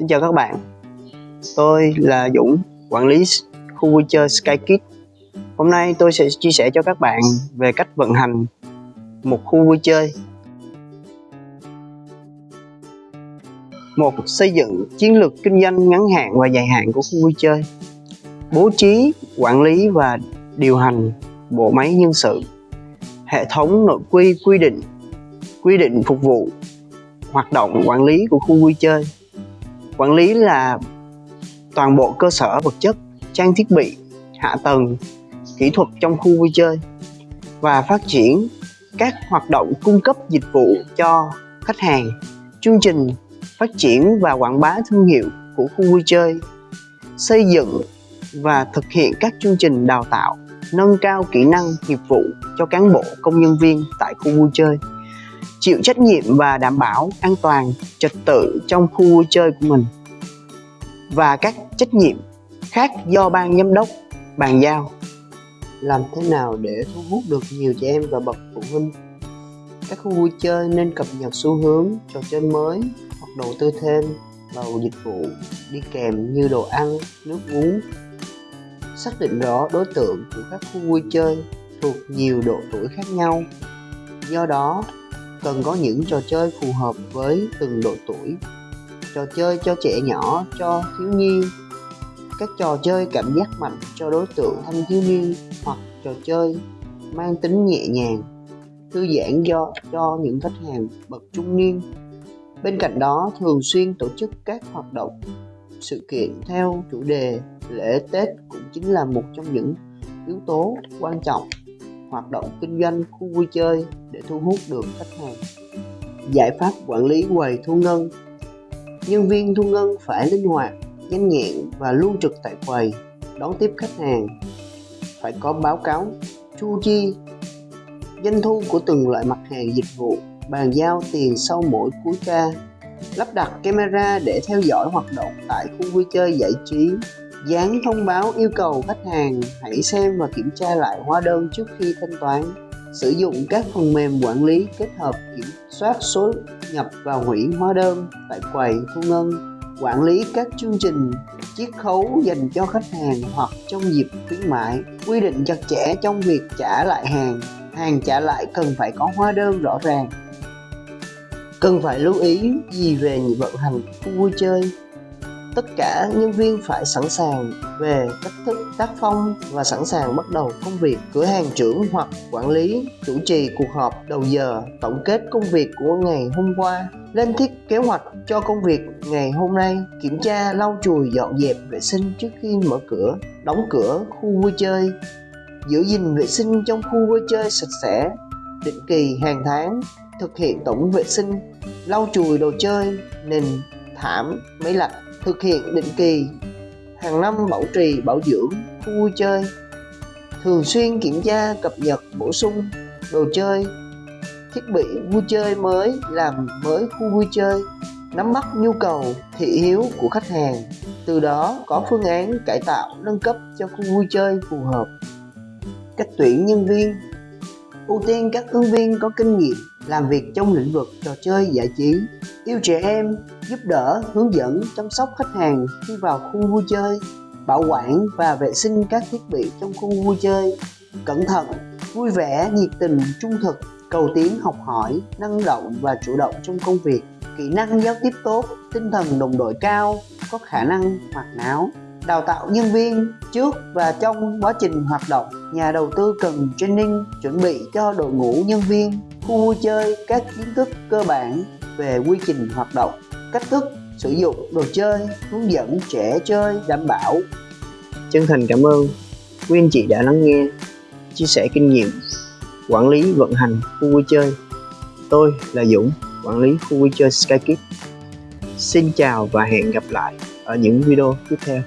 Xin chào các bạn. Tôi là Dũng, quản lý khu vui chơi SkyKids Hôm nay tôi sẽ chia sẻ cho các bạn về cách vận hành một khu vui chơi. Một Xây dựng chiến lược kinh doanh ngắn hạn và dài hạn của khu vui chơi. Bố trí, quản lý và điều hành bộ máy nhân sự. Hệ thống nội quy quy định quy định phục vụ hoạt động quản lý của khu vui chơi quản lý là toàn bộ cơ sở vật chất, trang thiết bị, hạ tầng, kỹ thuật trong khu vui chơi và phát triển các hoạt động cung cấp dịch vụ cho khách hàng, chương trình phát triển và quảng bá thương hiệu của khu vui chơi, xây dựng và thực hiện các chương trình đào tạo, nâng cao kỹ năng nghiệp vụ cho cán bộ, công nhân viên tại khu vui chơi chịu trách nhiệm và đảm bảo an toàn, trật tự trong khu vui chơi của mình. Và các trách nhiệm khác do ban giám đốc bàn giao. Làm thế nào để thu hút được nhiều trẻ em và bậc phụ huynh? Các khu vui chơi nên cập nhật xu hướng trò chơi mới hoặc đầu tư thêm vào dịch vụ đi kèm như đồ ăn, nước uống. Xác định rõ đối tượng của các khu vui chơi thuộc nhiều độ tuổi khác nhau. Do đó cần có những trò chơi phù hợp với từng độ tuổi. Trò chơi cho trẻ nhỏ, cho thiếu nhi. Các trò chơi cảm giác mạnh cho đối tượng thanh thiếu niên hoặc trò chơi mang tính nhẹ nhàng, thư giãn do, cho những khách hàng bậc trung niên. Bên cạnh đó, thường xuyên tổ chức các hoạt động, sự kiện theo chủ đề lễ tết cũng chính là một trong những yếu tố quan trọng hoạt động kinh doanh, khu vui chơi để thu hút được khách hàng. Giải pháp quản lý quầy thu ngân. Nhân viên thu ngân phải linh hoạt, nhanh nhẹn và luôn trực tại quầy, đón tiếp khách hàng. Phải có báo cáo, chu chi, doanh thu của từng loại mặt hàng dịch vụ, bàn giao tiền sau mỗi cuối ca, lắp đặt camera để theo dõi hoạt động tại khu vui chơi giải trí dán thông báo yêu cầu khách hàng hãy xem và kiểm tra lại hóa đơn trước khi thanh toán. Sử dụng các phần mềm quản lý kết hợp kiểm soát số nhập và hủy hóa đơn tại quầy thu ngân. Quản lý các chương trình, chiết khấu dành cho khách hàng hoặc trong dịp khuyến mại quy định chặt chẽ trong việc trả lại hàng. Hàng trả lại cần phải có hóa đơn rõ ràng. Cần phải lưu ý gì về vận hành khu vui chơi? Tất cả nhân viên phải sẵn sàng về cách thức tác phong và sẵn sàng bắt đầu công việc. Cửa hàng trưởng hoặc quản lý chủ trì cuộc họp đầu giờ tổng kết công việc của ngày hôm qua, lên thiết kế hoạch cho công việc ngày hôm nay, kiểm tra, lau chùi, dọn dẹp vệ sinh trước khi mở cửa, đóng cửa khu vui chơi, giữ gìn vệ sinh trong khu vui chơi sạch sẽ, định kỳ hàng tháng, thực hiện tổng vệ sinh, lau chùi đồ chơi, nền thảm, máy lạnh thực hiện định kỳ. Hàng năm bảo trì, bảo dưỡng khu vui chơi. Thường xuyên kiểm tra, cập nhật, bổ sung đồ chơi. Thiết bị vui chơi mới làm mới khu vui chơi, nắm bắt nhu cầu, thị hiếu của khách hàng. Từ đó có phương án cải tạo, nâng cấp cho khu vui chơi phù hợp. Cách tuyển nhân viên. Ưu tiên các ứng viên có kinh nghiệm làm việc trong lĩnh vực trò chơi giải trí. Yêu trẻ em, giúp đỡ, hướng dẫn, chăm sóc khách hàng khi vào khu vui chơi, bảo quản và vệ sinh các thiết bị trong khu vui chơi. Cẩn thận, vui vẻ, nhiệt tình, trung thực, cầu tiến, học hỏi, năng động và chủ động trong công việc. Kỹ năng giao tiếp tốt, tinh thần đồng đội cao, có khả năng hoạt náo đào tạo nhân viên trước và trong quá trình hoạt động. Nhà đầu tư cần training, chuẩn bị cho đội ngũ nhân viên khu vui chơi các kiến thức cơ bản về quy trình hoạt động, cách thức sử dụng đồ chơi, hướng dẫn trẻ chơi, đảm bảo. Chân thành cảm ơn. Quý anh chị đã lắng nghe, chia sẻ kinh nghiệm, quản lý, vận hành khu vui chơi. Tôi là Dũng, quản lý khu vui chơi SkyKids xin chào và hẹn gặp lại ở những video tiếp theo.